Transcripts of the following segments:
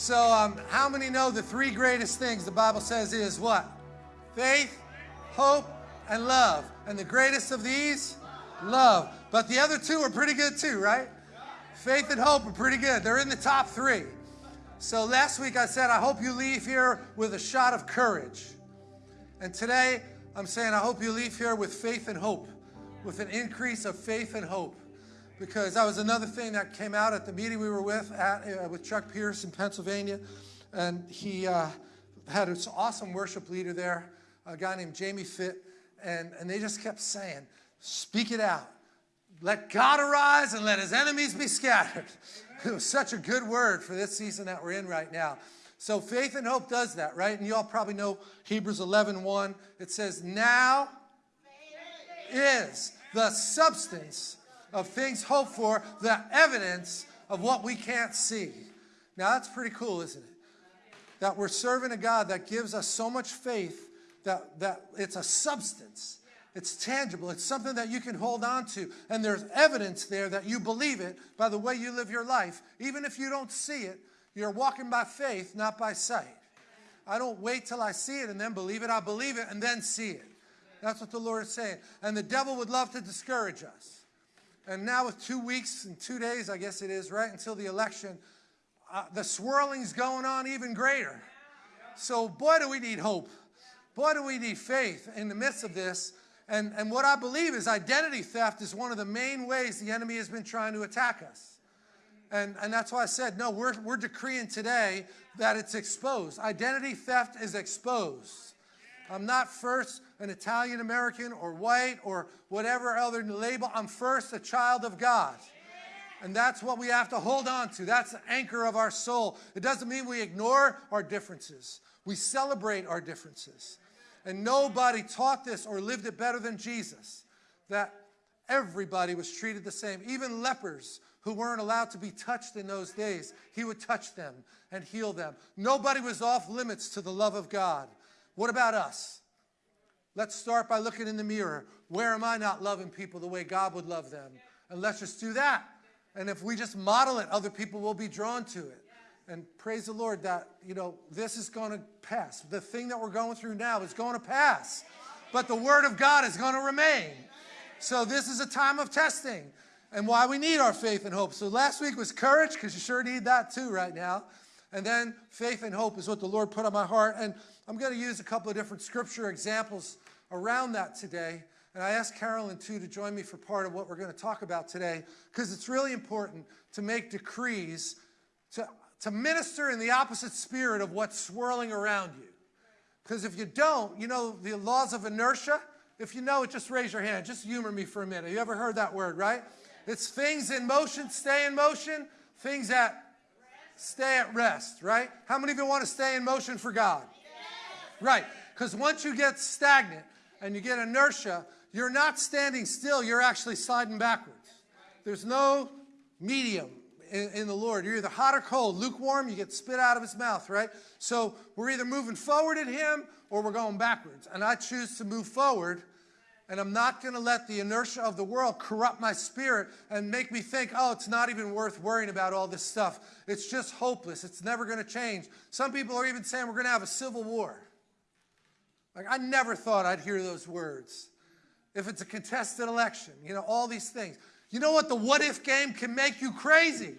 So, um, how many know the three greatest things the Bible says is what? Faith, hope, and love. And the greatest of these? Love. But the other two are pretty good too, right? Faith and hope are pretty good. They're in the top three. So last week I said, I hope you leave here with a shot of courage. And today I'm saying, I hope you leave here with faith and hope, with an increase of faith and hope because that was another thing that came out at the meeting we were with at, uh, with Chuck Pierce in Pennsylvania. And he uh, had this awesome worship leader there, a guy named Jamie Fitt. And, and they just kept saying, speak it out. Let God arise and let his enemies be scattered. It was such a good word for this season that we're in right now. So faith and hope does that, right? And you all probably know Hebrews 11, 1. It says, now is the substance of things hoped for, the evidence of what we can't see. Now, that's pretty cool, isn't it? That we're serving a God that gives us so much faith that, that it's a substance. It's tangible. It's something that you can hold on to. And there's evidence there that you believe it by the way you live your life. Even if you don't see it, you're walking by faith, not by sight. I don't wait till I see it and then believe it. I believe it and then see it. That's what the Lord is saying. And the devil would love to discourage us. And now with two weeks and two days, I guess it is, right, until the election, uh, the swirling's going on even greater. So boy, do we need hope. Boy, do we need faith in the midst of this. And, and what I believe is identity theft is one of the main ways the enemy has been trying to attack us. And, and that's why I said, no, we're, we're decreeing today that it's exposed. Identity theft is exposed. I'm not first an Italian American or white or whatever other label. I'm first a child of God. And that's what we have to hold on to. That's the anchor of our soul. It doesn't mean we ignore our differences. We celebrate our differences. And nobody taught this or lived it better than Jesus. That everybody was treated the same. Even lepers who weren't allowed to be touched in those days, he would touch them and heal them. Nobody was off limits to the love of God. What about us? Let's start by looking in the mirror. Where am I not loving people the way God would love them? And let's just do that. And if we just model it, other people will be drawn to it. And praise the Lord that, you know, this is going to pass. The thing that we're going through now is going to pass. But the Word of God is going to remain. So this is a time of testing and why we need our faith and hope. So last week was courage, because you sure need that too right now. And then faith and hope is what the Lord put on my heart. And I'm going to use a couple of different scripture examples around that today. And I asked Carolyn, too, to join me for part of what we're going to talk about today, because it's really important to make decrees, to, to minister in the opposite spirit of what's swirling around you. Because if you don't, you know the laws of inertia? If you know it, just raise your hand. Just humor me for a minute. You ever heard that word, right? It's things in motion stay in motion, things that stay at rest, right? How many of you want to stay in motion for God? Right, because once you get stagnant and you get inertia, you're not standing still, you're actually sliding backwards. There's no medium in, in, the Lord. You're either hot or cold, lukewarm, you get spit out of his mouth, right? So we're either moving forward in him or we're going backwards. And I choose to move forward and I'm not going to let the inertia of the world corrupt my spirit and make me think, oh, it's not even worth worrying about all this stuff. It's just hopeless. It's never going to change. Some people are even saying we're going to have a civil war. Like, I never thought I'd hear those words. If it's a contested election, you know, all these things. You know what? The what if game can make you crazy.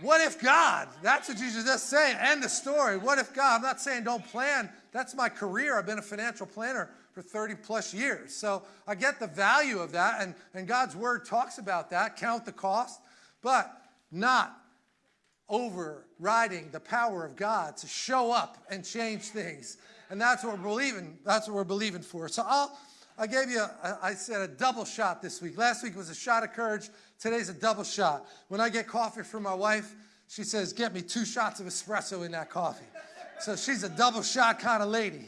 What if God? That's what Jesus just saying. End the story. What if God? I'm not saying don't plan. That's my career. I've been a financial planner for 30 plus years. So I get the value of that, and, and God's word talks about that. Count the cost, but not overriding the power of God to show up and change things. And that's what we're believing. That's what we're believing for. So I'll, I gave you, a, I said a double shot this week. Last week was a shot of courage. Today's a double shot. When I get coffee from my wife, she says, get me two shots of espresso in that coffee. So she's a double shot kind of lady.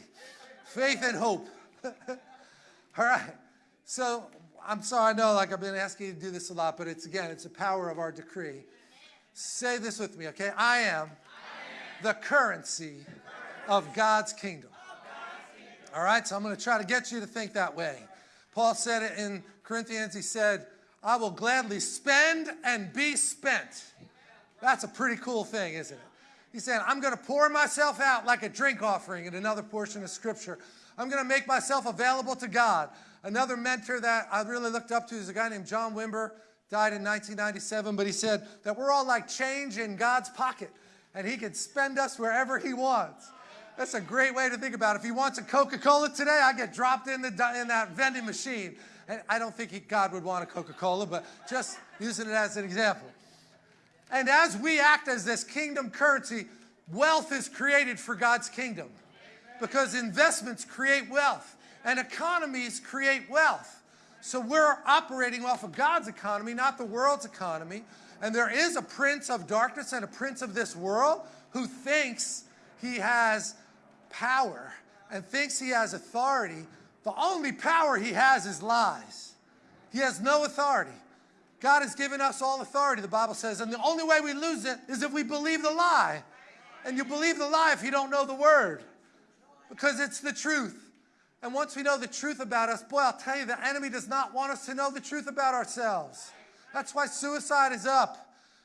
Faith and hope. All right. So I'm sorry, I know like I've been asking you to do this a lot, but it's again, it's the power of our decree. Say this with me, okay? I am, I am the currency of God's kingdom. All right, so I'm going to try to get you to think that way. Paul said it in Corinthians. He said, I will gladly spend and be spent. That's a pretty cool thing, isn't it? He said, I'm going to pour myself out like a drink offering in another portion of Scripture. I'm going to make myself available to God. Another mentor that I really looked up to is a guy named John Wimber, died in 1997, but he said that we're all like change in God's pocket, and he can spend us wherever he wants. That's a great way to think about it. If he wants a Coca-Cola today, I get dropped in, the, in that vending machine. And I don't think he, God would want a Coca-Cola, but just using it as an example. And as we act as this kingdom currency, wealth is created for God's kingdom because investments create wealth and economies create wealth. So we're operating off of God's economy, not the world's economy. And there is a prince of darkness and a prince of this world who thinks he has power and thinks he has authority. The only power he has is lies. He has no authority. God has given us all authority, the Bible says, and the only way we lose it is if we believe the lie. And you believe the lie if you don't know the word, because it's the truth. And once we know the truth about us, boy, I'll tell you, the enemy does not want us to know the truth about ourselves. That's why suicide is up,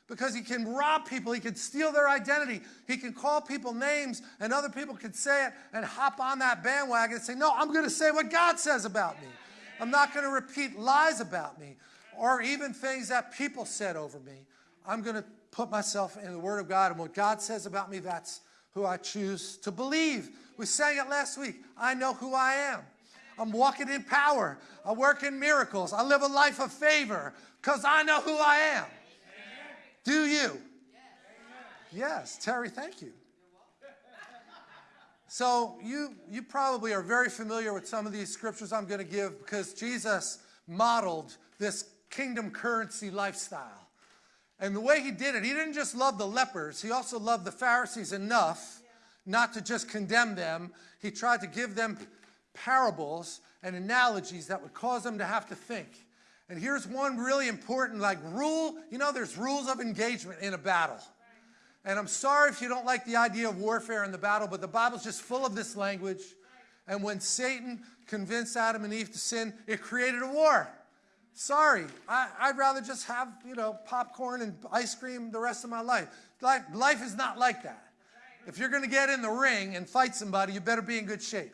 because he can rob people, he can steal their identity, he can call people names, and other people can say it and hop on that bandwagon and say, No, I'm going to say what God says about me. I'm not going to repeat lies about me or even things that people said over me. I'm going to put myself in the Word of God, and what God says about me, that's who I choose to believe. We sang it last week. I know who I am. I'm walking in power. I work in miracles. I live a life of favor because I know who I am. Do you? Yes, Terry, thank you. So you you probably are very familiar with some of these scriptures I'm going to give because Jesus modeled this kingdom currency lifestyle. And the way he did it, he didn't just love the lepers, he also loved the Pharisees enough not to just condemn them. He tried to give them parables and analogies that would cause them to have to think. And here's one really important like rule, you know there's rules of engagement in a battle. And I'm sorry if you don't like the idea of warfare in the battle, but the Bible's just full of this language. And when Satan convinced Adam and Eve to sin, it created a war. Sorry, I, would rather just have, you know, popcorn and ice cream the rest of my life. Life, life is not like that. If you're going to get in the ring and fight somebody, you better be in good shape.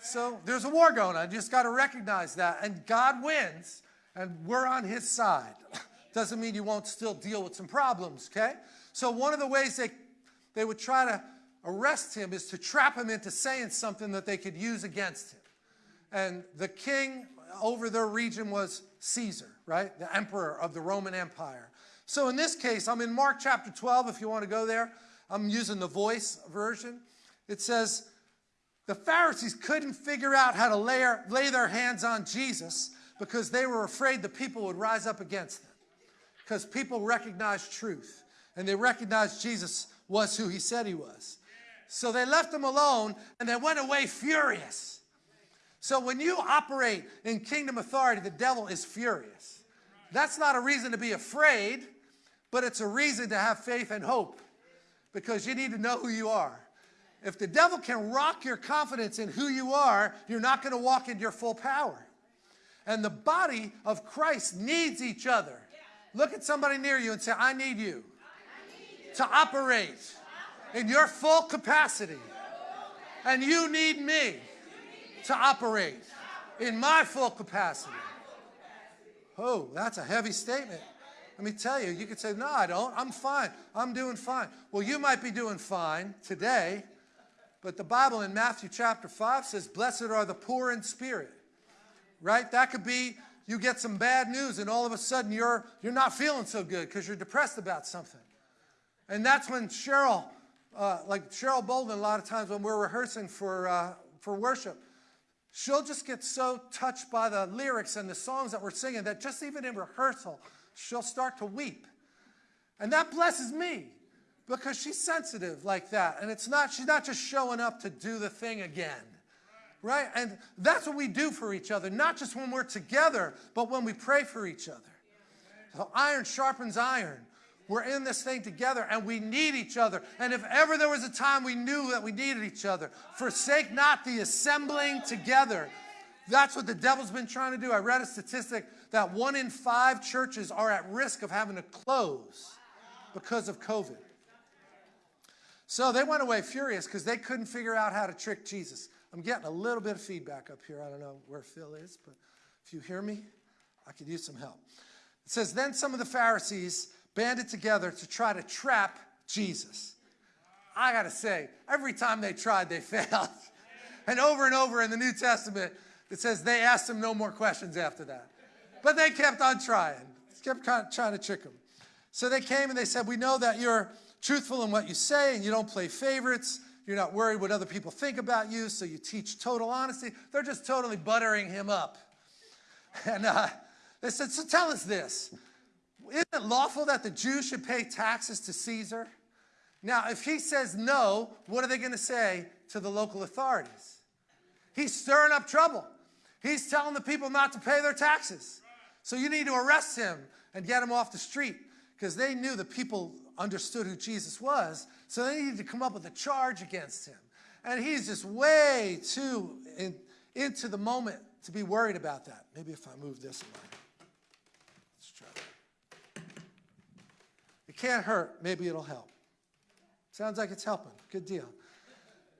So there's a war going on. You just got to recognize that. And God wins, and we're on his side. Doesn't mean you won't still deal with some problems, okay? So one of the ways they, they would try to arrest him is to trap him into saying something that they could use against him. And the king over their region was Caesar, right? The emperor of the Roman Empire. So in this case, I'm in Mark chapter 12, if you want to go there. I'm using the voice version. It says, the Pharisees couldn't figure out how to lay, lay their hands on Jesus because they were afraid the people would rise up against them. Because people recognized truth and they recognized Jesus was who he said he was. So they left him alone and they went away furious. So when you operate in kingdom authority, the devil is furious. That's not a reason to be afraid, but it's a reason to have faith and hope because you need to know who you are. If the devil can rock your confidence in who you are, you're not going to walk in your full power. And the body of Christ needs each other. Look at somebody near you and say, I need you to operate in your full capacity. And you need me to operate in my full capacity. Oh, that's a heavy statement. Let me tell you, you could say, No, I don't. I'm fine. I'm doing fine. Well, you might be doing fine today, but the Bible in Matthew chapter 5 says, Blessed are the poor in spirit. Right? That could be you get some bad news and all of a sudden you're, you're not feeling so good because you're depressed about something. And that's when Cheryl, uh, like Cheryl Bolden, a lot of times when we're rehearsing for, uh, for worship, She'll just get so touched by the lyrics and the songs that we're singing that just even in rehearsal, she'll start to weep. And that blesses me because she's sensitive like that. And it's not, she's not just showing up to do the thing again. Right? And that's what we do for each other, not just when we're together, but when we pray for each other. So iron sharpens iron. We're in this thing together and we need each other. And if ever there was a time we knew that we needed each other, forsake not the assembling together. That's what the devil's been trying to do. I read a statistic that one in five churches are at risk of having to close because of COVID. So they went away furious because they couldn't figure out how to trick Jesus. I'm getting a little bit of feedback up here. I don't know where Phil is, but if you hear me, I could use some help. It says, Then some of the Pharisees banded together to try to trap Jesus. I got to say, every time they tried, they failed. and over and over in the New Testament, it says they asked him no more questions after that. But they kept on trying, kept trying to trick him. So they came and they said, We know that you're truthful in what you say and you don't play favorites. You're not worried what other people think about you, so you teach total honesty. They're just totally buttering him up. And uh, they said, So tell us this Isn't it lawful that the Jews should pay taxes to Caesar? Now, if he says no, what are they going to say to the local authorities? He's stirring up trouble. He's telling the people not to pay their taxes. So you need to arrest him and get him off the street because they knew the people understood who Jesus was. So they needed to come up with a charge against him. And he's just way too in, into the moment to be worried about that. Maybe if I move this around. Let's try that. It can't hurt. Maybe it'll help. Sounds like it's helping. Good deal.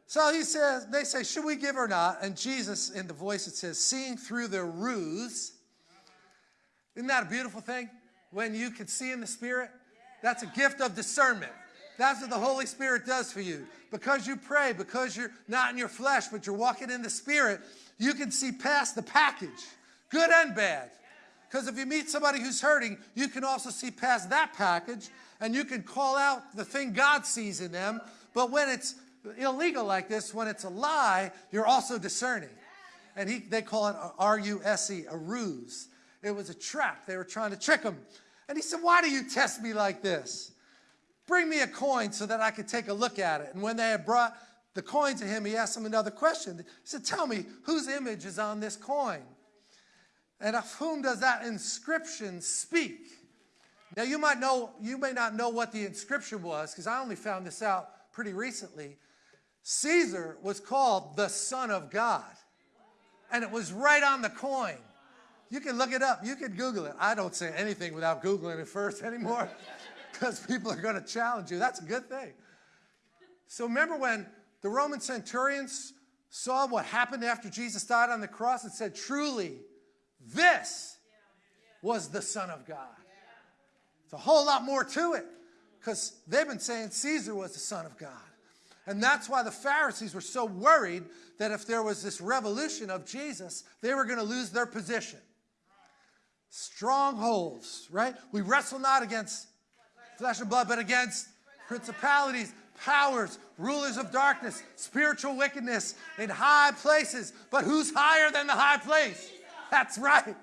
So he says, they say, should we give or not? And Jesus, in the voice, it says, seeing through their ruse. Isn't that a beautiful thing? When you can see in the Spirit? That's a gift of discernment. That's what the Holy Spirit does for you. Because you pray, because you're not in your flesh, but you're walking in the Spirit, you can see past the package, good and bad. Because if you meet somebody who's hurting, you can also see past that package and you can call out the thing God sees in them. But when it's illegal like this, when it's a lie, you're also discerning. And he, they call it R U S E, a ruse. It was a trap. They were trying to trick him. And he said, Why do you test me like this? Bring me a coin so that I could take a look at it. And when they had brought the coin to him, he asked him another question. He said, Tell me, whose image is on this coin? And of whom does that inscription speak? Now you might know, you may not know what the inscription was, because I only found this out pretty recently. Caesar was called the Son of God. And it was right on the coin. You can look it up. You can Google it. I don't say anything without Googling it first anymore because people are going to challenge you. That's a good thing. So remember when the Roman centurions saw what happened after Jesus died on the cross and said, truly, this was the Son of God. It's a whole lot more to it because they've been saying Caesar was the Son of God. And that's why the Pharisees were so worried that if there was this revolution of Jesus, they were going to lose their position. Strongholds, right? We wrestle not against flesh and blood, but against principalities, powers, rulers of darkness, spiritual wickedness in high places. But who's higher than the high place? That's right.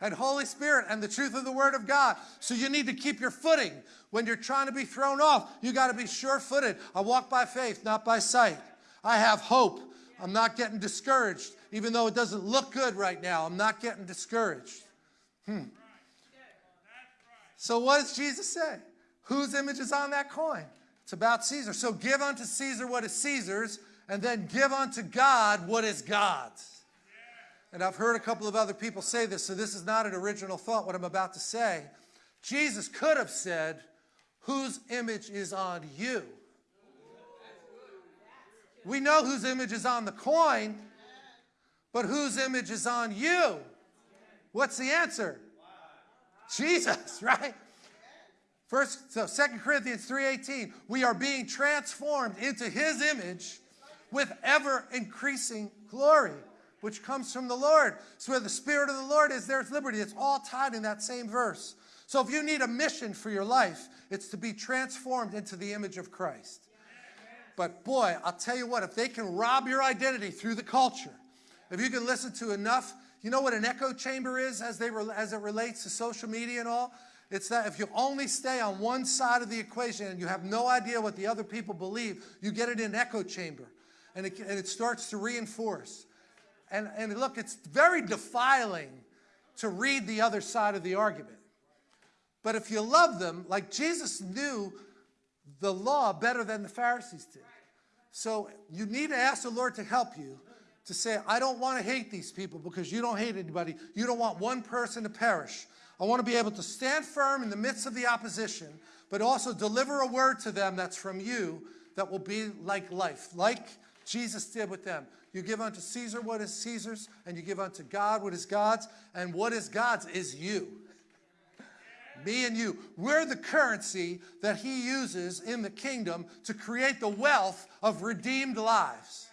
And Holy Spirit and the truth of the Word of God. So you need to keep your footing. When you're trying to be thrown off, you got to be sure footed. I walk by faith, not by sight. I have hope. I'm not getting discouraged. Even though it doesn't look good right now, I'm not getting discouraged. Hmm. So what does Jesus say? Whose image is on that coin? It's about Caesar. So give unto Caesar what is Caesar's, and then give unto God what is God's. And I've heard a couple of other people say this, so this is not an original thought, what I'm about to say. Jesus could have said, Whose image is on you? We know whose image is on the coin, but whose image is on you? What's the answer? Jesus, right? First, so 2 Corinthians 3.18, we are being transformed into his image with ever increasing glory, which comes from the Lord. So where the Spirit of the Lord is, there's liberty. It's all tied in that same verse. So if you need a mission for your life, it's to be transformed into the image of Christ. But boy, I'll tell you what, if they can rob your identity through the culture, if you can listen to enough, you know what an echo chamber is as, they, as it relates to social media and all? It's that if you only stay on one side of the equation and you have no idea what the other people believe, you get it in an echo chamber and it, and it starts to reinforce. And, and look, it's very defiling to read the other side of the argument. But if you love them, like Jesus knew the law better than the Pharisees did. So you need to ask the Lord to help you to say, I don't want to hate these people because you don't hate anybody. You don't want one person to perish. I want to be able to stand firm in the midst of the opposition, but also deliver a word to them that's from you that will be like life, like Jesus did with them. You give unto Caesar what is Caesar's, and you give unto God what is God's, and what is God's is you. Me and you. We're the currency that he uses in the kingdom to create the wealth of redeemed lives.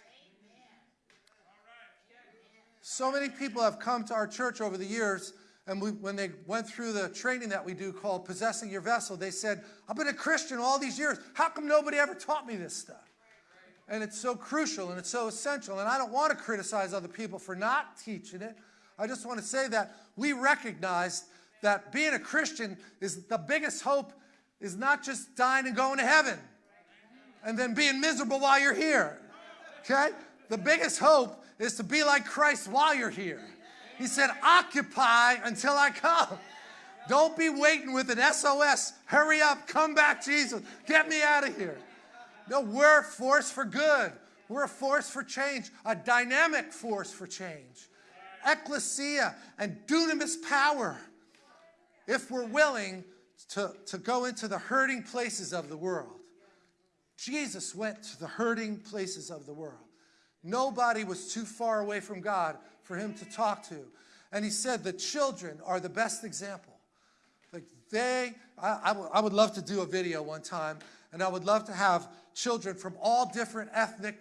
So many people have come to our church over the years, and we, when they went through the training that we do called Possessing Your Vessel, they said, I've been a Christian all these years. How come nobody ever taught me this stuff? And it's so crucial and it's so essential. And I don't want to criticize other people for not teaching it. I just want to say that we recognize that being a Christian is the biggest hope is not just dying and going to heaven and then being miserable while you're here. Okay? The biggest hope is to be like Christ while you're here. He said, occupy until I come. Don't be waiting with an SOS. Hurry up, come back, Jesus. Get me out of here. No, we're a force for good. We're a force for change, a dynamic force for change. Ecclesia and dunamis power. If we're willing to, to go into the hurting places of the world. Jesus went to the hurting places of the world. Nobody was too far away from God for him to talk to. And he said the children are the best example. Like they, I, I would love to do a video one time, and I would love to have children from all different ethnic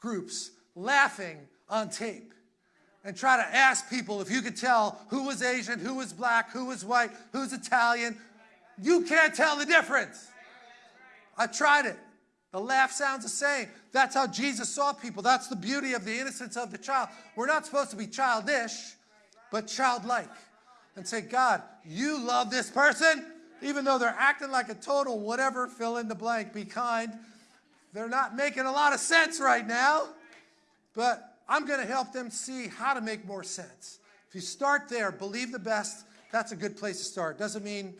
groups laughing on tape and try to ask people if you could tell who was Asian, who was black, who was white, who's Italian. You can't tell the difference. I tried it. The laugh sounds the same. That's how Jesus saw people. That's the beauty of the innocence of the child. We're not supposed to be childish, but childlike. And say, God, you love this person, even though they're acting like a total whatever, fill in the blank, be kind. They're not making a lot of sense right now, but I'm going to help them see how to make more sense. If you start there, believe the best, that's a good place to start. Doesn't mean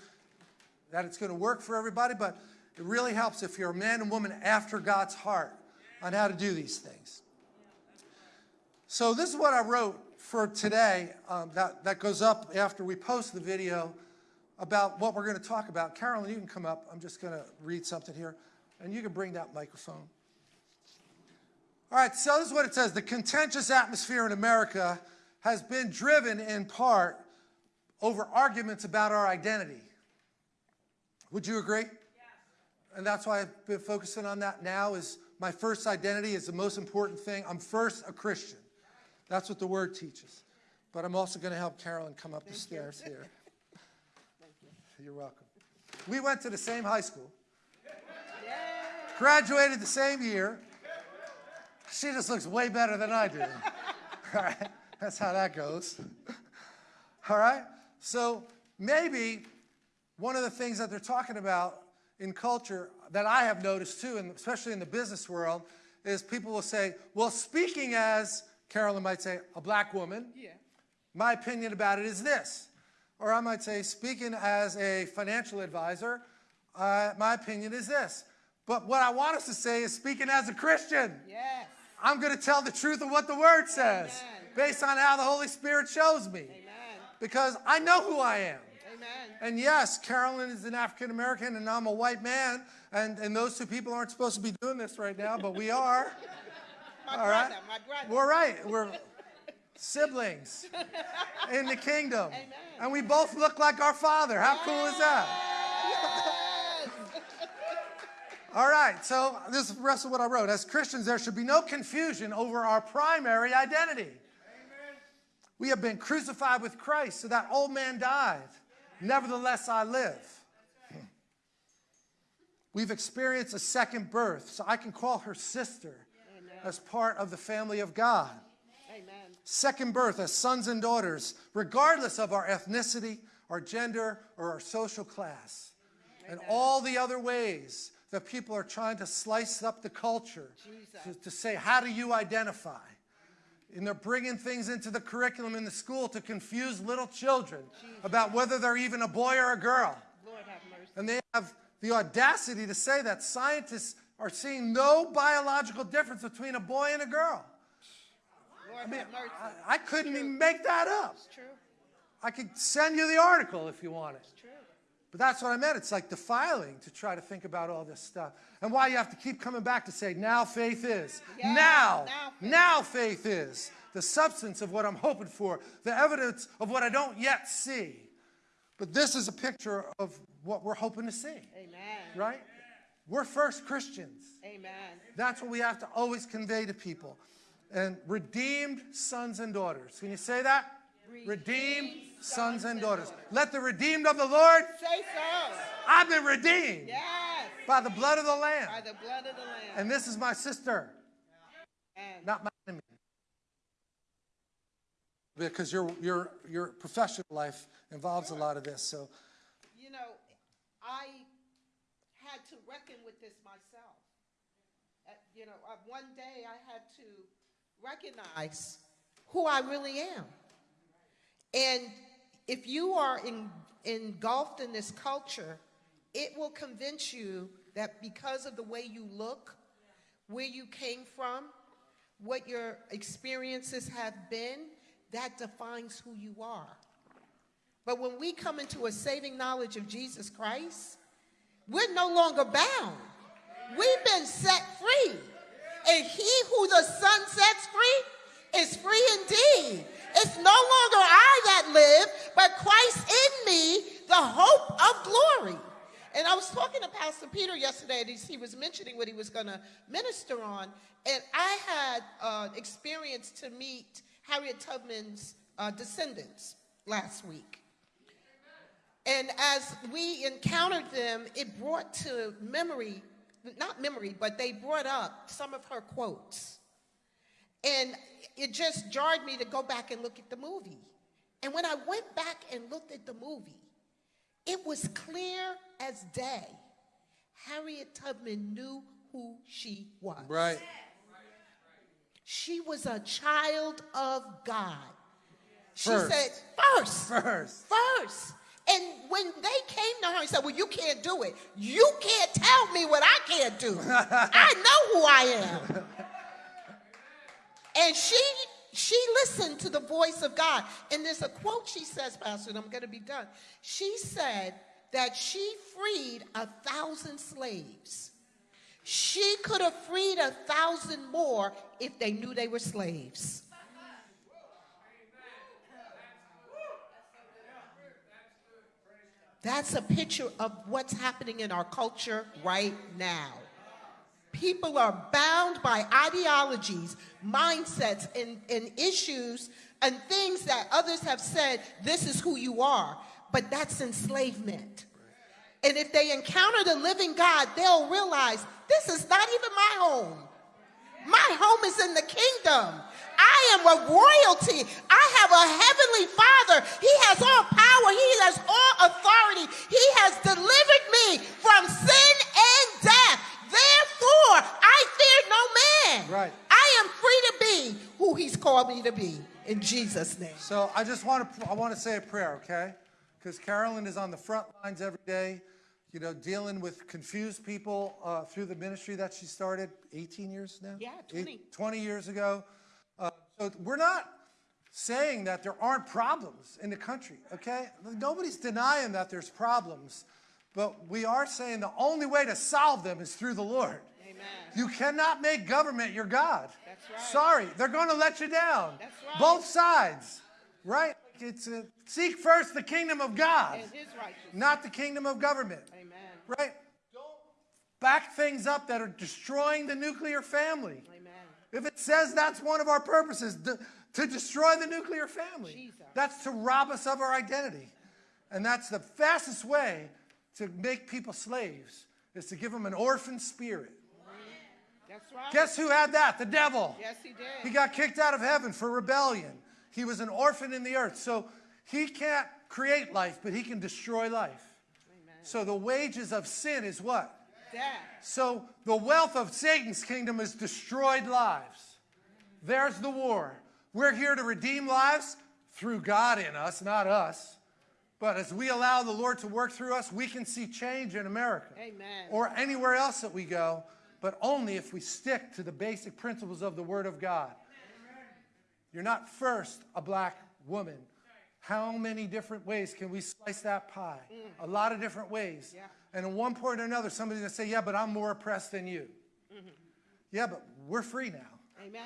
that it's going to work for everybody, but it really helps if you're a man and woman after God's heart on how to do these things. So this is what I wrote for today um, that, that goes up after we post the video about what we're going to talk about. Carolyn, you can come up. I'm just going to read something here. And you can bring that microphone. All right, so this is what it says. The contentious atmosphere in America has been driven in part over arguments about our identity. Would you agree? And that's why I've been focusing on that now is my first identity is the most important thing. I'm first a Christian. That's what the word teaches. But I'm also going to help Carolyn come up Thank the stairs you. here. Thank you. You're welcome. We went to the same high school. Graduated the same year. She just looks way better than I do. All right, that's how that goes. All right, so maybe one of the things that they're talking about in culture that I have noticed too, and especially in the business world, is people will say, well, speaking as, Carolyn might say, a black woman, yeah. my opinion about it is this. Or I might say, speaking as a financial advisor, uh, my opinion is this. But what I want us to say is speaking as a Christian. Yes. I'm going to tell the truth of what the Word says Amen. based on how the Holy Spirit shows me. Amen. Because I know who I am. Amen. And yes, Carolyn is an African American and I'm a white man. And, and those two people aren't supposed to be doing this right now, but we are. my All right? brother, my brother. We're right. We're siblings in the kingdom. And we both look like our father. How cool is that? All right, so this is the rest of what I wrote. As Christians, there should be no confusion over our primary identity. Amen. We have been crucified with Christ, so that old man died. Nevertheless, I live. We've experienced a second birth, so I can call her sister as part of the family of God. Amen. Second birth as sons and daughters, regardless of our ethnicity, our gender, or our social class, and all the other ways that people are trying to slice up the culture to, to, say, how do you identify? And they're bringing things into the curriculum in the school to confuse little children Jesus. about whether they're even a boy or a girl. And they have the audacity to say that scientists are seeing no biological difference between a boy and a girl. I mean, I, I couldn't even make that up. I could send you the article if you want it. But that's what I meant. It's like defiling to try to think about all this stuff. And why you have to keep coming back to say, now faith is. Yeah, now, now faith. now faith is. The substance of what I'm hoping for, the evidence of what I don't yet see. But this is a picture of what we're hoping to see, Amen. right? We're first Christians. Amen. That's what we have to always convey to people. And redeemed sons and daughters. Can you say that? Redeemed sons and daughters. Let the redeemed of the Lord, Say so. I've been redeemed Yes. by the blood of the Lamb. By the blood of the Lamb. And this is my sister, And not my enemy. Because your, your, your professional life involves a lot of this. So, you know, I had to reckon with this myself. Uh, you know, uh, one day I had to recognize who I really am. And if you are in, engulfed in this culture, it will convince you that because of the way you look, where you came from, what your experiences have been, that defines who you are. But when we come into a saving knowledge of Jesus Christ, we're no longer bound. We've been set free. And he who the Son sets free is free indeed. It's no longer I that live, but Christ in me, the hope of glory. And I was talking to Pastor Peter yesterday, and he was mentioning what he was going to minister on. And I had uh, experience to meet Harriet Tubman's uh, descendants last week. And as we encountered them, it brought to memory, not memory, but they brought up some of her quotes. And it just jarred me to go back and look at the movie. And when I went back and looked at the movie, it was clear as day. Harriet Tubman knew who she was. right. She was a child of God. She First. said, first, First. first. And when they came to her and said, Well, you can't do it, you can't tell me what I can't do. I know who I am. And she she listened to the voice of God. And there's a quote she says, Pastor, and I'm going to be done. She said that she freed a thousand slaves. She could have freed a thousand more if they knew they were slaves. That's a picture of what's happening in our culture right now. People are bound by ideologies, mindsets, and, and issues and things that others have said, this is who you are. But that's enslavement. And if they encounter the living God, they'll realize this is not even my home. My home is in the kingdom. I am a royalty. I have a heavenly father. He has all power. He has all authority. He has delivered me from sin and death. I fear no man. Right. I am free to be who he's called me to be in Jesus' name. So I just want to I want to say a prayer, okay? Because Carolyn is on the front lines every day, you know, dealing with confused people uh, through the ministry that she started 18 years now. Yeah, Eight- 20. 20 years ago. Uh, so we're not saying that there aren't problems in the country, okay? Nobody's denying that there's problems, but we are saying the only way to solve them is through the Lord. You cannot make government your God. That's right. Sorry, they're going to let you down. That's right. Both sides, right? It's a, seek first the kingdom of God, not the kingdom of government, Amen. right? Don't back things up that are destroying the nuclear family. Amen. If it says that's one of our purposes, to, to destroy the nuclear family, Jesus. that's to rob us of our identity. And that's the fastest way to make people slaves, is to give them an orphan spirit. That's right. Guess who had that? The devil. Yes, he did. He got kicked out of heaven for rebellion. He was an orphan in the earth. So he can't create life, but he can destroy life. So the wages of sin is what? Death. So the wealth of Satan's kingdom is destroyed lives. There's the war. We're here to redeem lives through God in us, not us. But as we allow the Lord to work through us, we can see change in America Amen. or anywhere else that we go, but only if we stick to the basic principles of the Word of God. You're not first a black woman How many different ways can we slice that pie? A lot of different ways. And at one point or another, somebody's going to say, Yeah, but I'm more oppressed than you. Mm-hmm. Yeah, but we're free now Amen.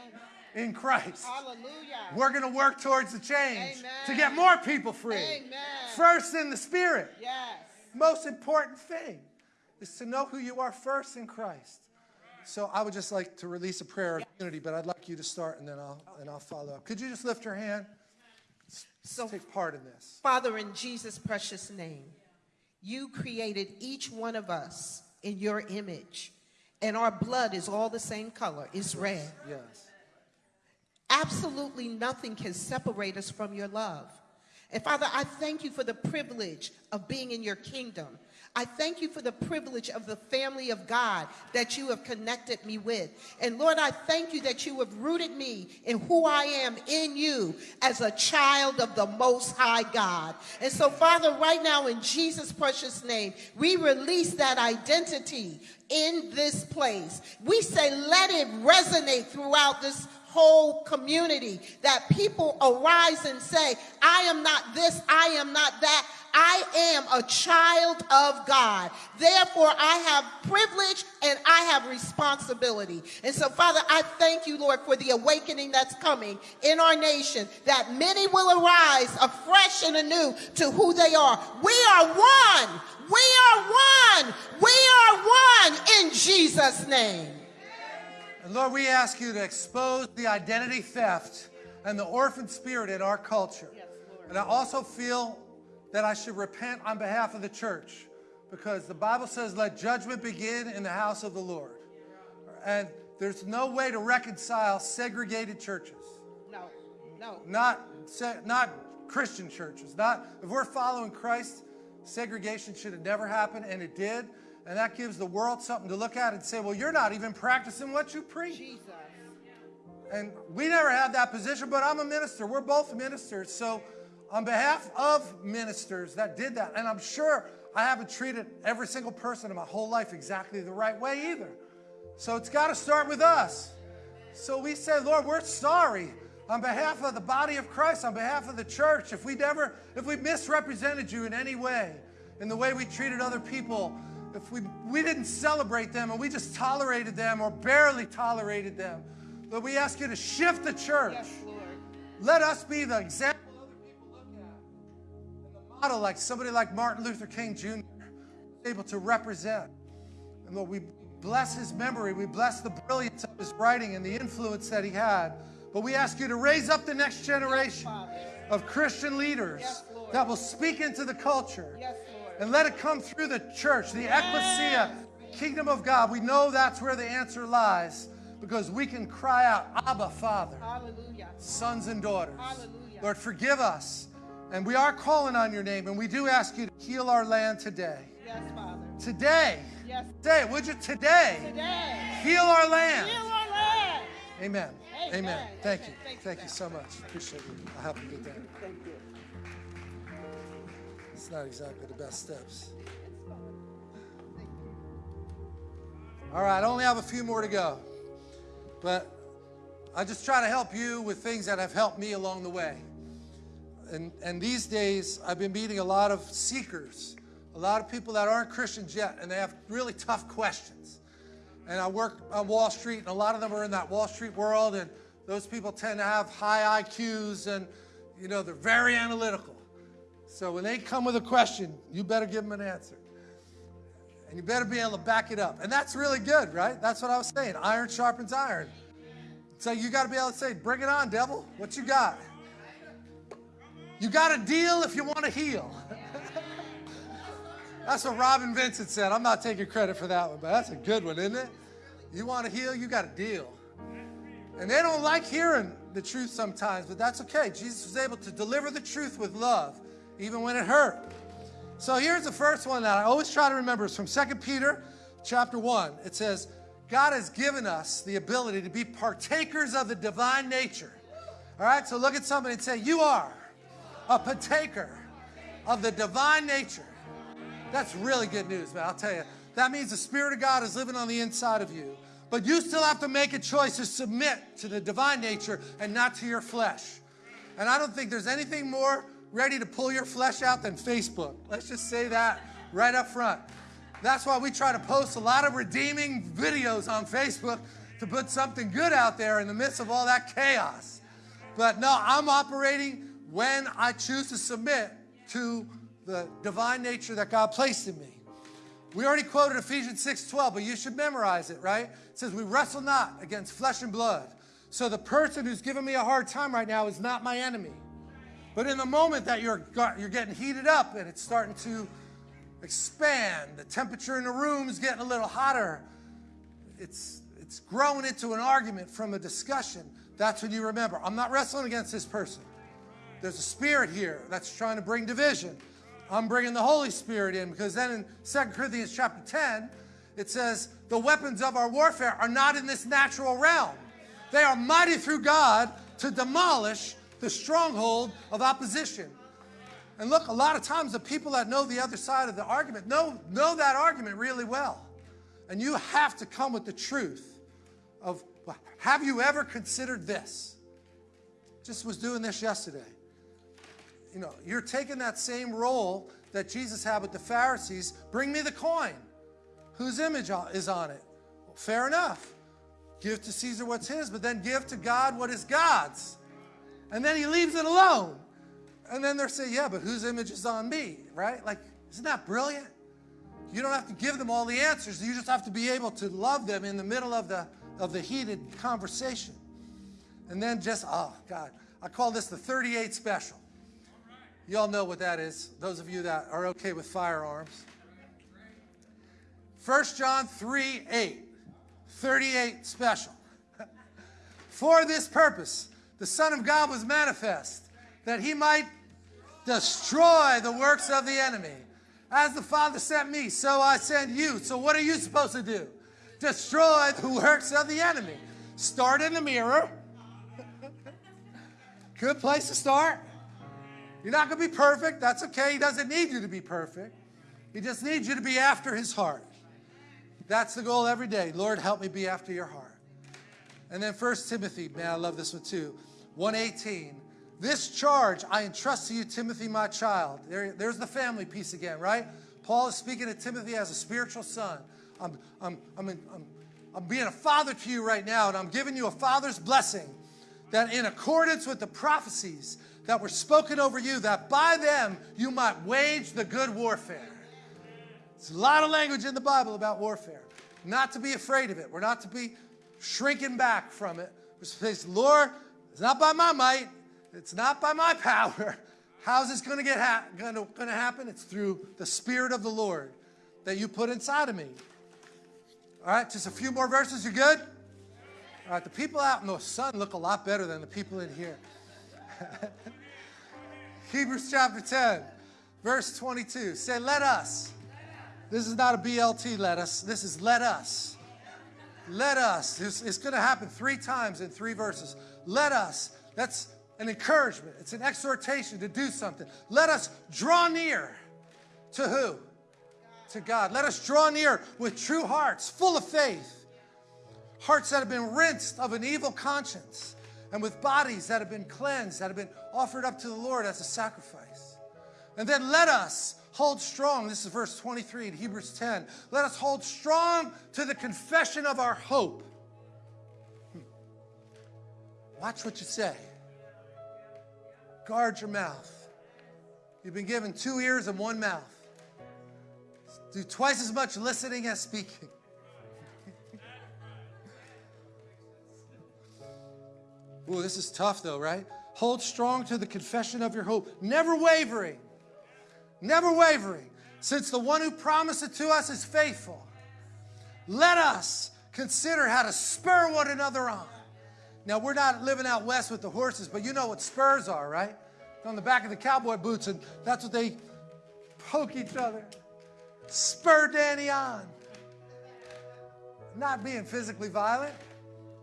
in Christ. Hallelujah. We're going to work towards the change Amen. to get more people free. Amen. First in the Spirit. Yes. Most important thing is to know who you are first in Christ. So I would just like to release a prayer of unity, but I'd like you to start and then I'll and I'll follow up. Could you just lift your hand? So, Take part in this. Father, in Jesus' precious name, you created each one of us in your image, and our blood is all the same color, it's red. Yes. Absolutely nothing can separate us from your love. And Father, I thank you for the privilege of being in your kingdom. I thank you for the privilege of the family of God that you have connected me with. And Lord, I thank you that you have rooted me in who I am in you as a child of the Most High God. And so, Father, right now, in Jesus' precious name, we release that identity in this place. We say, let it resonate throughout this whole community that people arise and say, I am not this, I am not that. I am a child of God. Therefore, I have privilege and I have responsibility. And so, Father, I thank you, Lord, for the awakening that's coming in our nation, that many will arise afresh and anew to who they are. We are one. We are one. We are one in Jesus' name. And Lord, we ask you to expose the identity theft and the orphan spirit in our culture. And I also feel that I should repent on behalf of the church because the Bible says, let judgment begin in the house of the Lord. And there's no way to reconcile segregated churches. No, no. Not, not Christian churches. Not if we're following Christ, segregation should have never happened, and it did. And that gives the world something to look at and say, well, you're not even practicing what you preach. Jesus. And we never had that position, but I'm a minister. We're both ministers. So, on behalf of ministers that did that, and I'm sure I haven't treated every single person in my whole life exactly the right way either. So, it's got to start with us. So, we say, Lord, we're sorry on behalf of the body of Christ, on behalf of the church, if we never, if we misrepresented you in any way, in the way we treated other people, if we, we didn't celebrate them and we just tolerated them or barely tolerated them, Lord, we ask you to shift the church. Yes, Lord. Let us be the example other people look at. And the model like somebody like Martin Luther King Jr. was able to represent. And Lord, we bless his memory. We bless the brilliance of his writing and the influence that he had. But we ask you to raise up the next generation Father. of Christian leaders Yes, that will speak into the culture Yes. And let it come through the church, the ecclesia, kingdom of God. We know that's where the answer lies because we can cry out, Abba, Father, Hallelujah. sons and daughters. Hallelujah. Lord, forgive us. And we are calling on your name, and we do ask you to heal our land today. Yes, Father. Today. Yes. Today. would you? Today. Today. Heal our land. Heal our land. Amen. Amen. Amen. Thank Amen. you. Thank you, Thank you so much. Appreciate you. I'll help you get that. Thank you. It's not exactly the best steps. All right, I only have a few more to go. But I just try to help you with things that have helped me along the way. And, and these days, I've been meeting a lot of seekers, a lot of people that aren't Christians yet, and they have really tough questions. And I work on Wall Street, and a lot of them are in that Wall Street world, and those people tend to have high IQs, and you know they're very analytical. So when they come with a question, you better give them an answer. And you better be able to back it up. And that's really good, right? That's what I was saying. Iron sharpens iron. So you got to be able to say, bring it on, devil. What you got? You got a deal if you want to heal. that's what Robin Vincent said. I'm not taking credit for that one, but that's a good one, isn't it? You want to heal, you got a deal. And they don't like hearing the truth sometimes, but that's okay. Jesus was able to deliver the truth with love, even when it hurt. So here's the first one that I always try to remember. It's from 2 Peter chapter 1. It says, God has given us the ability to be partakers of the divine nature. All right, so look at somebody and say, You are a partaker of the divine nature. That's really good news, man. I'll tell you. That means the Spirit of God is living on the inside of you. But you still have to make a choice to submit to the divine nature and not to your flesh. And I don't think there's anything more ready to pull your flesh out than Facebook. Let's just say that right up front. That's why we try to post a lot of redeeming videos on Facebook to put something good out there in the midst of all that chaos. But no, I'm operating when I choose to submit to the divine nature that God placed in me. We already quoted Ephesians 6:12, but you should memorize it, right? It says, We wrestle not against flesh and blood. So the person who's giving me a hard time right now is not my enemy. But in the moment that you're, you're getting heated up and it's starting to expand, the temperature in the room is getting a little hotter, it's, it's growing into an argument from a discussion. That's when you remember, I'm not wrestling against this person. There's a spirit here that's trying to bring division. I'm bringing the Holy Spirit in because then in 2 Corinthians chapter 10, it says, the weapons of our warfare are not in this natural realm. They are mighty through God to demolish the stronghold of opposition. And look, a lot of times the people that know the other side of the argument know, know that argument really well. And you have to come with the truth of, have you ever considered this? Just was doing this yesterday. You know, you're taking that same role that Jesus had with the Pharisees. Bring me the coin. Whose image is on it? Well, fair enough. Give to Caesar what's his, but then give to God what is God's. And then he leaves it alone. And then they're saying, yeah, but whose image is on me, right? Like, isn't that brilliant? You don't have to give them all the answers. You just have to be able to love them in the middle of the, of the heated conversation. And then just, oh, God, I call this the 38 special. You all know what that is, those of you that are okay with firearms. 1 John 3 8, 38 special. For this purpose, the Son of God was manifest, that he might destroy the works of the enemy. As the Father sent me, so I send you. So what are you supposed to do? Destroy the works of the enemy. Start in the mirror. Good place to start. You're not going to be perfect. That's okay. He doesn't need you to be perfect. He just needs you to be after his heart. That's the goal every day. Lord, help me be after your heart. And then First Timothy, man, I love this one too. 118. This charge I entrust to you, Timothy, my child. There, there's the family piece again, right? Paul is speaking to Timothy as a spiritual son. I'm, I'm, I'm, in, I'm, I'm being a father to you right now, and I'm giving you a father's blessing that in accordance with the prophecies that were spoken over you, that by them you might wage the good warfare. There's a lot of language in the Bible about warfare. Not to be afraid of it. We're not to be shrinking back from it. We're to say, Lord, it's not by my might. It's not by my power. How's this going to get ha going to, happen? It's through the Spirit of the Lord that you put inside of me. All right, just a few more verses. You good? All right, the people out in the sun look a lot better than the people in here. Hebrews chapter 10, verse 22. Say, let us. This is not a BLT let us. This is let us. Let us. It's, it's going to happen three times in three verses. Let us. That's an encouragement. It's an exhortation to do something. Let us draw near to who? To God. Let us draw near with true hearts, full of faith. Hearts that have been rinsed of an evil conscience and with bodies that have been cleansed, that have been offered up to the Lord as a sacrifice. And then let us hold strong. This is verse 23 in Hebrews 10. Let us hold strong to the confession of our hope. Watch what you say. Guard your mouth. You've been given two ears and one mouth. Do twice as much listening as speaking. Ooh, this is tough though, right? Hold strong to the confession of your hope, never wavering, never wavering, since the one who promised it to us is faithful. Let us consider how to spur one another on. Now, we're not living out west with the horses, but you know what spurs are, right? On the back of the cowboy boots, and that's what they poke each other. Spur Danny on. Not being physically violent,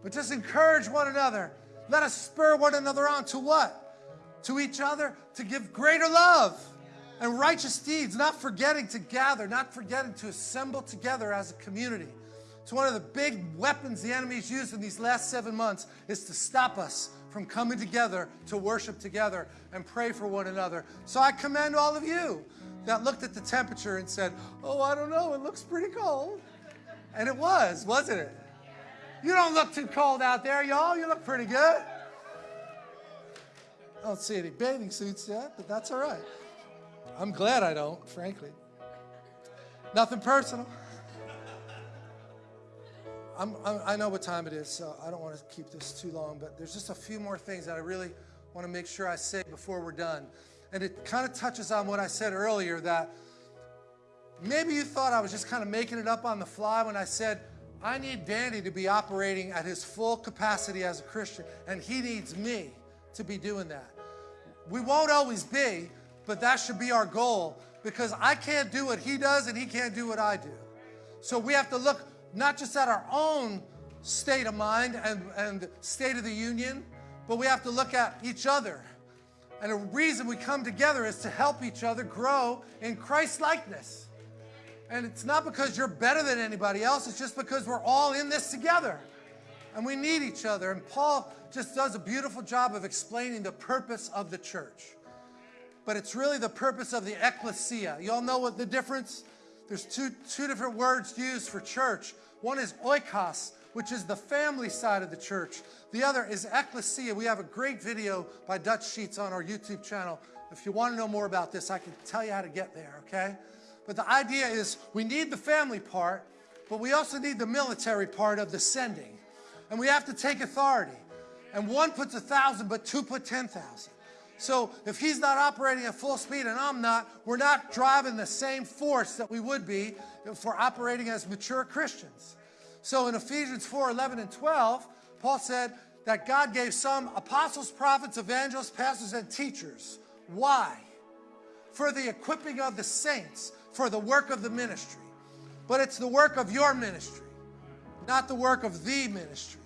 but just encourage one another let us spur one another on to what? To each other, to give greater love and righteous deeds, not forgetting to gather, not forgetting to assemble together as a community. It's one of the big weapons the enemy's used in these last seven months is to stop us from coming together to worship together and pray for one another. So I commend all of you that looked at the temperature and said, Oh, I don't know, it looks pretty cold. And it was, wasn't it? You don't look too cold out there, y'all. You look pretty good. I don't see any bathing suits yet, but that's all right. I'm glad I don't, frankly. Nothing personal. I'm, I'm, i know what time it is, so I don't want to keep this too long, but there's just a few more things that I really want to make sure I say before we're done. And it kind of touches on what I said earlier that maybe you thought I was just kind of making it up on the fly when I said, I need Danny to be operating at his full capacity as a Christian, and he needs me to be doing that. We won't always be, but that should be our goal because I can't do what he does and he can't do what I do. So we have to look not just at our own state of mind and, and state of the union, but we have to look at each other. And the reason we come together is to help each other grow in Christ likeness. And it's not because you're better than anybody else, it's just because we're all in this together. And we need each other. And Paul just does a beautiful job of explaining the purpose of the church. But it's really the purpose of the ecclesia. You all know what the difference? There's two, two different words used for church. One is oikos, which is the family side of the church. The other is ecclesia. We have a great video by Dutch Sheets on our YouTube channel. If you want to know more about this, I can tell you how to get there, okay? But the idea is we need the family part, but we also need the military part of the sending. And we have to take authority. And one puts a thousand, but two put 10,000. So if he's not operating at full speed and I'm not, we're not driving the same force that we would be we're operating as mature Christians. So in Ephesians 4 11 and 12, Paul said that God gave some apostles, prophets, evangelists, pastors, and teachers. Why? For the equipping of the saints, for the work of the ministry. But it's the work of your ministry, not the work of the ministry.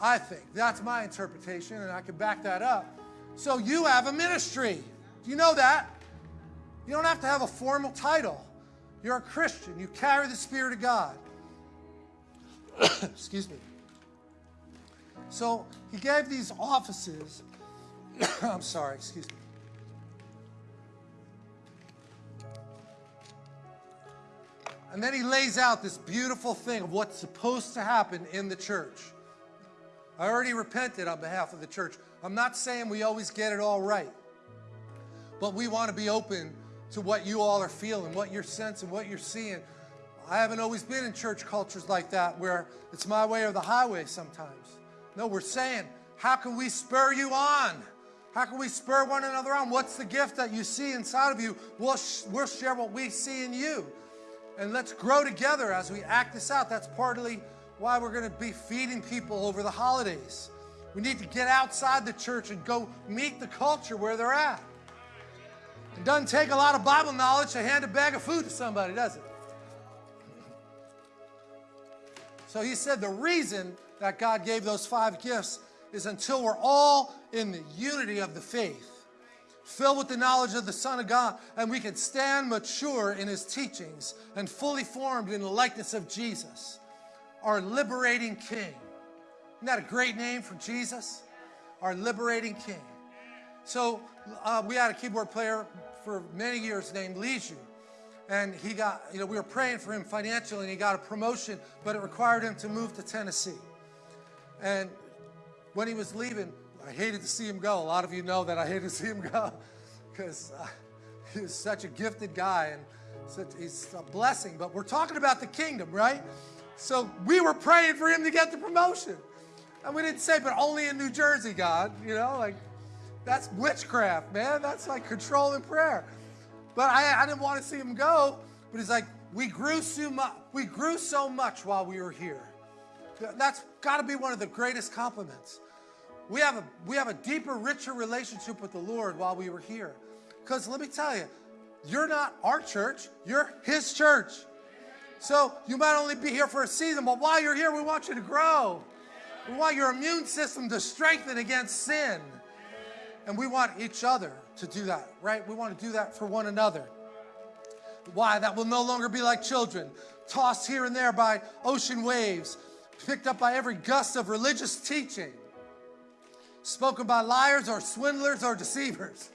I think. That's my interpretation, and I can back that up. So you have a ministry. Do you know that? You don't have to have a formal title. You're a Christian. You carry the Spirit of God. Excuse me. So he gave these offices. I'm sorry, excuse me. And then he lays out this beautiful thing of what's supposed to happen in the church. I already repented on behalf of the church. I'm not saying we always get it all right, but we want to be open to what you all are feeling, what you're sensing, what you're seeing. I haven't always been in church cultures like that where it's my way or the highway sometimes. No, we're saying, how can we spur you on? How can we spur one another on? What's the gift that you see inside of you? We'll, we'll share what we see in you. And let's grow together as we act this out. That's partly why we're going to be feeding people over the holidays. We need to get outside the church and go meet the culture where they're at. It doesn't take a lot of Bible knowledge to hand a bag of food to somebody, does it? So he said the reason that God gave those five gifts is until we're all in the unity of the faith, filled with the knowledge of the Son of God, and we can stand mature in his teachings and fully formed in the likeness of Jesus, our liberating King. Isn't that a great name for Jesus? Our liberating King. So uh, we had a keyboard player for many years named Liju. And he got, you know, we were praying for him financially and he got a promotion, but it required him to move to Tennessee. And when he was leaving, I hated to see him go. A lot of you know that I hated to see him go because uh, he was such a gifted guy and such, he's a blessing. But we're talking about the kingdom, right? So we were praying for him to get the promotion. And we didn't say, but only in New Jersey, God. You know, like that's witchcraft, man. That's like control and prayer. But I, I didn't want to see him go. But he's like, we grew so much. We grew so much while we were here. That's got to be one of the greatest compliments. We have a we have a deeper, richer relationship with the Lord while we were here. Because let me tell you, you're not our church. You're His church. So you might only be here for a season, but while you're here, we want you to grow. We want your immune system to strengthen against sin. And we want each other to do that, right? We want to do that for one another. Why? That will no longer be like children, tossed here and there by ocean waves, picked up by every gust of religious teaching. spoken by liars or swindlers or deceivers.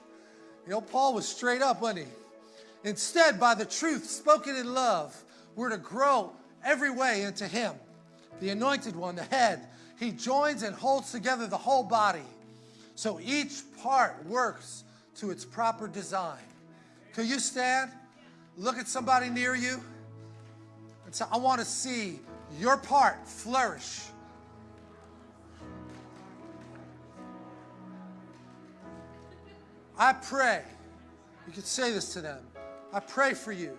You know, Paul was straight up, wasn't he? Instead, by the truth spoken in love, we're to grow every way into Him, the anointed one, the head. He joins and holds together the whole body. So each part works to its proper design. Can you stand? Look at somebody near you and say, I want to see your part flourish. I pray, you could say this to them. I pray for you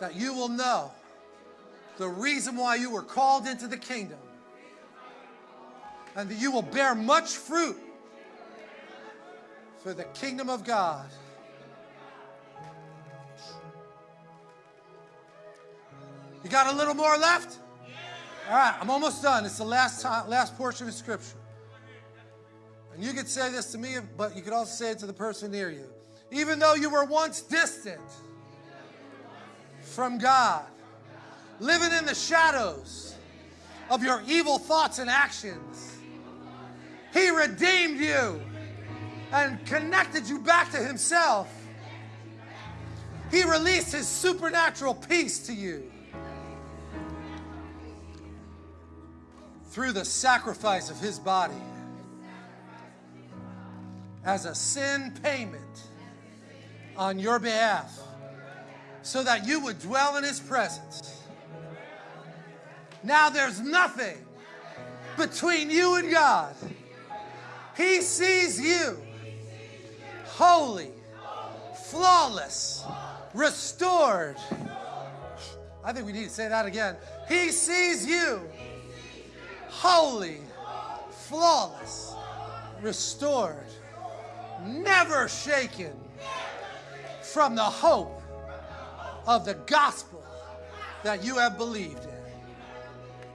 that you will know the reason why you were called into the kingdom and that you will bear much fruit for the kingdom of God. You got a little more left? All right, I'm almost done. It's the last time, last portion of scripture. And you could say this to me, but you could also say it to the person near you. Even though you were once distant from God, living in the shadows of your evil thoughts and actions, He redeemed you and connected you back to Himself. He released His supernatural peace to you. through the sacrifice of his body as a sin payment on your behalf so that you would dwell in his presence. Now there's nothing between you and God. He sees you holy, flawless, restored. I think we need to say that again. He sees you holy, flawless, restored, never shaken from the hope of the gospel that you have believed in.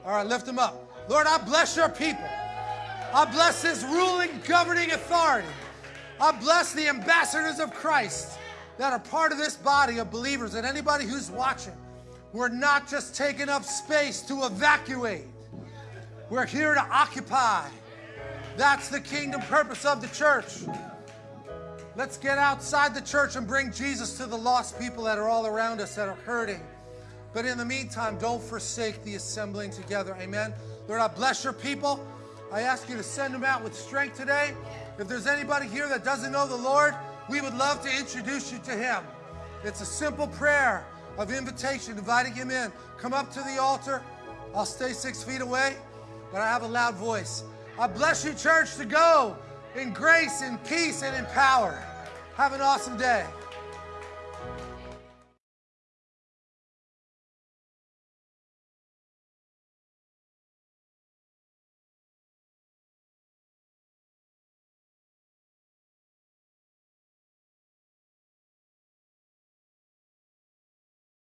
All right, lift them up. Lord, I bless your people. I bless this ruling, governing authority. I bless the ambassadors of Christ that are part of this body of believers and anybody who's watching. We're not just taking up space to evacuate. We're here to occupy. That's the kingdom purpose of the church. Let's get outside the church and bring Jesus to the lost people that are all around us that are hurting. But in the meantime, don't forsake the assembling together. Amen. Lord, I bless your people. I ask you to send them out with strength today. If there's anybody here that doesn't know the Lord, we would love to introduce you to him. It's a simple prayer of invitation, inviting him in. Come up to the altar. I'll stay six feet away but I have a loud voice. I bless you, church, to go in grace, in peace, and in power. Have an awesome day.